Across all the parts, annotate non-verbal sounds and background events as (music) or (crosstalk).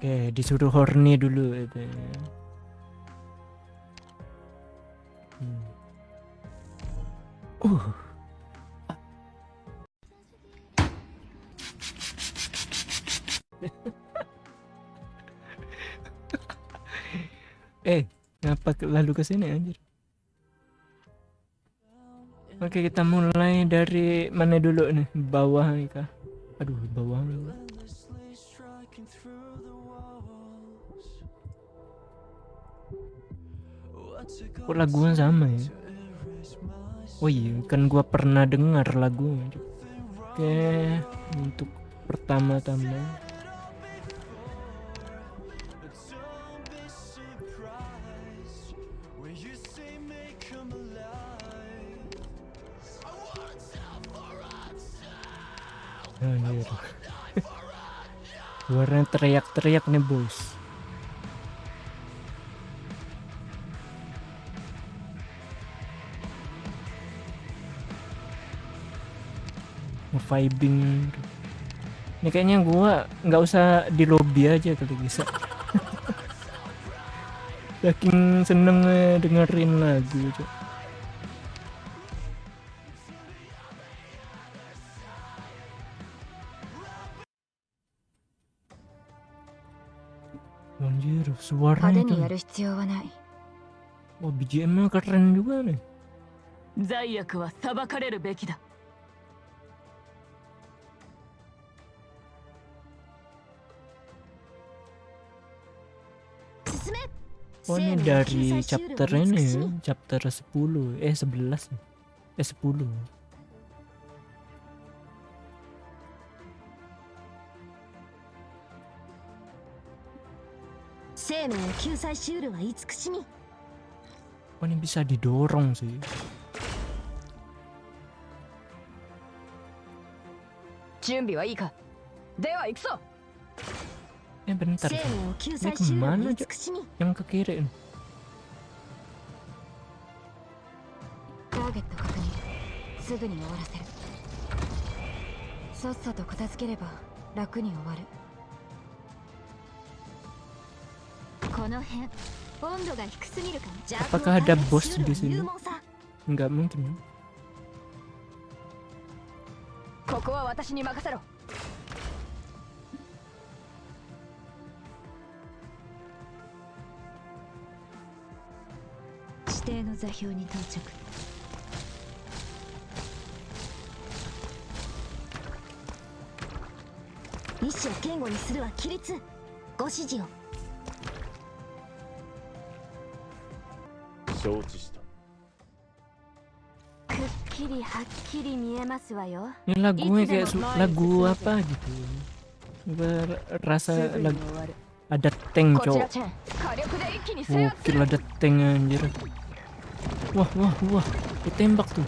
Oke, disuruh horny dulu itu. Hmm. Uh. (laughs) eh, ngapa lalu ke sini anjir? Oke, kita mulai dari mana dulu nih? Bawah nih kah? Aduh, bawah dulu. Kok lagunya sama ya? Oh iya, kan gua pernah dengar lagunya. Oke, untuk pertama-tama Anjir. (laughs) Suaranya teriak-teriak nih bos. Vibing. Ini kayaknya gua nggak usah di lobby aja kali bisa. (laughs) Saking seneng dengerin lagu. Cok. Anjir, suaranya itu. Wah, BGM-nya keren juga nih. 罪悪は裁かれるべきだ Oh ini dari chapter ini. Chapter 10 eh 11 ya? eh 10 Oh ini bisa didorong sih. Jumbi wa ii? Dewa, ikso! Eh bentar Ini kemana Cok? Yang ke kiri ini Apakah ada bos di sini? Enggak mungkin. ここは私に任せろ。指定の座標に到着意思を堅固にするは規律ご指示を承知したくっきりはっきり見えますわよ Ini lagunya kayak lagu apa gitu Berasa lagu Ada tank cowok Gokil る ada tank anjir wah wah wah. Ditembak tuh.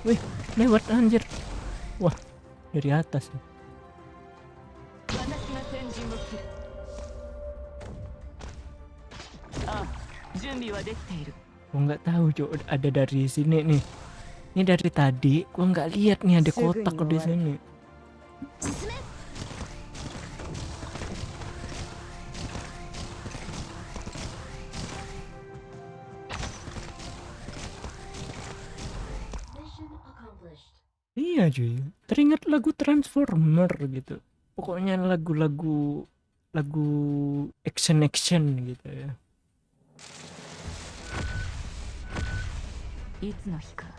Wih lewat anjir. Wah dari atas nih. nggak tahu cok ada dari sini nih. Ini dari tadi gua nggak lihat nih ada kotak di sini 進め Iya cuy Teringat lagu Transformer gitu Pokoknya lagu-lagu Lagu action-action gitu ya いつの日か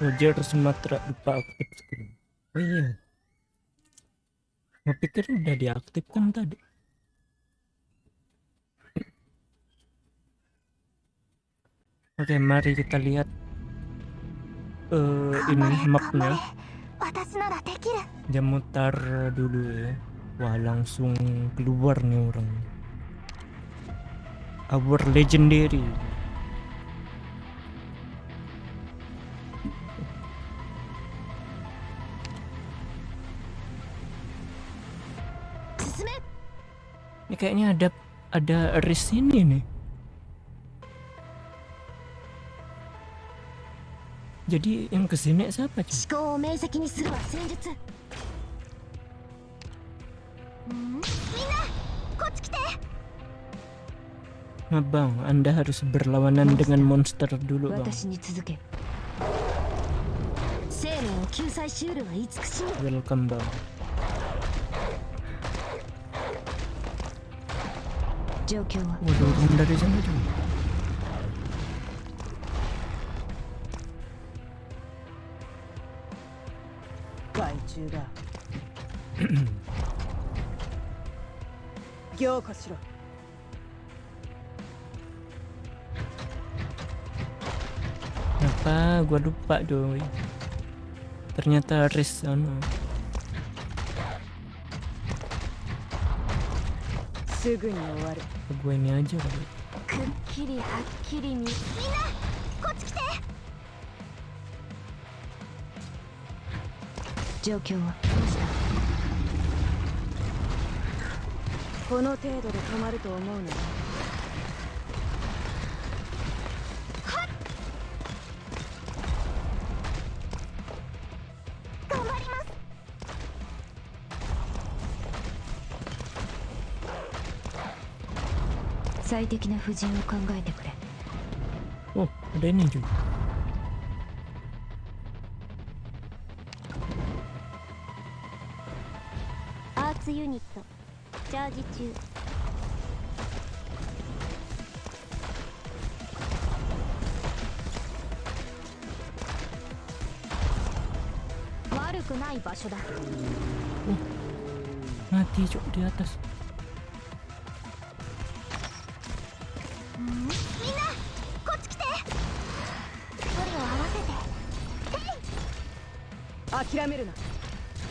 Roger Sumatera lupa aktif screen. Oh iya. Gue pikir udah diaktifkan tadi. Oke, mari kita lihat uh, ini mapnya. Dia mutar dulu ya. Wah, langsung keluar nih orang. Our legendary. Ini kayaknya ada ada ris ini nih. Jadi yang ke sini siapa sih? Nah bang, anda harus berlawanan dengan monster dulu bang. Welcome bang. 続け生命を救済しうるは慈しみ Welcome, bang. 状況は Waduh, turun dari sana cuy. 害虫だ(clears throat) 凝固しろ Kenapa gua lupa doi? Ternyata risk anu. すぐに終わる。kali. くっきりはっきりにみんな。こっち来て。状況はどうした？この程度で止まると思うの最適な布陣を考えてくれ Oh, ada ini cuy. アーツユニットチャージ中悪くない場所だ Mati cuy di atas. み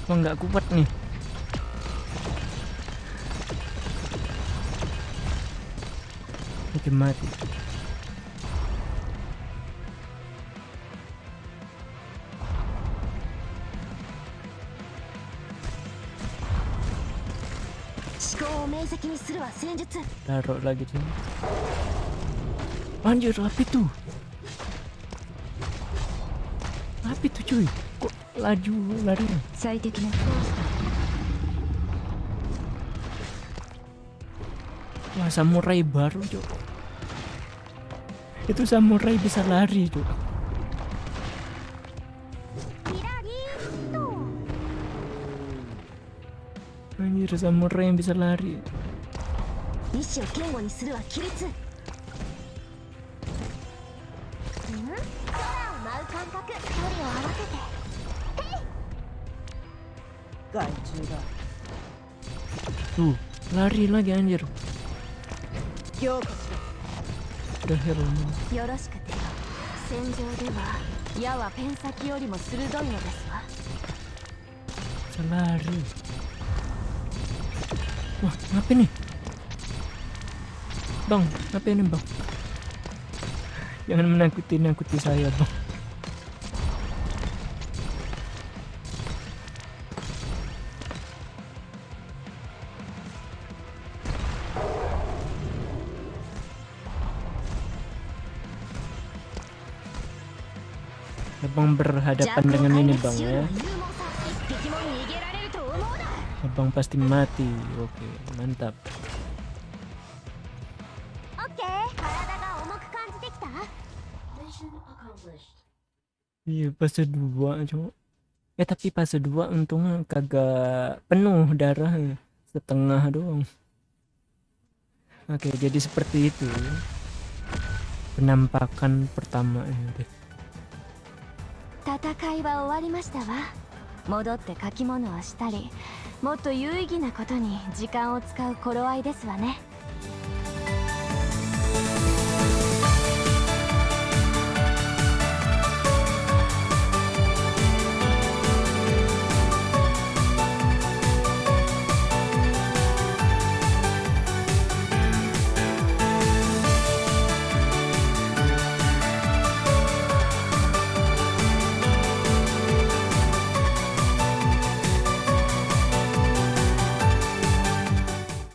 Emang nggak kuat nih. Mungkin mati. Taruh lagi sini. Anjir, apa itu? Apa itu cuy? Kok laju lari. Saya Wah samurai baru cuy. Itu samurai bisa lari cuy. Anjir samurai yang bisa lari. Nishi 舞う感覚距離を合わせて害虫だ Tuh, lari lagi anjir. 凝固し The hell. よろしくてよ戦場では矢はペン先よりも鋭いのですわ Bisa lari. Wah, ngapain nih? Bang, ngapain nih, Bang? Jangan menakuti-nakuti saya, Bang. abang berhadapan dengan ini bang ya. abang pasti mati. Oke mantap. Iya fase 2 cowok Ya tapi fase 2 untungnya kagak penuh darah ya. Setengah doang. Oke jadi seperti itu. Penampakan pertama ya, ini 戦いは終わりましたわ。戻って書き物をしたりもっと有意義なことに時間を使う頃合いですわね。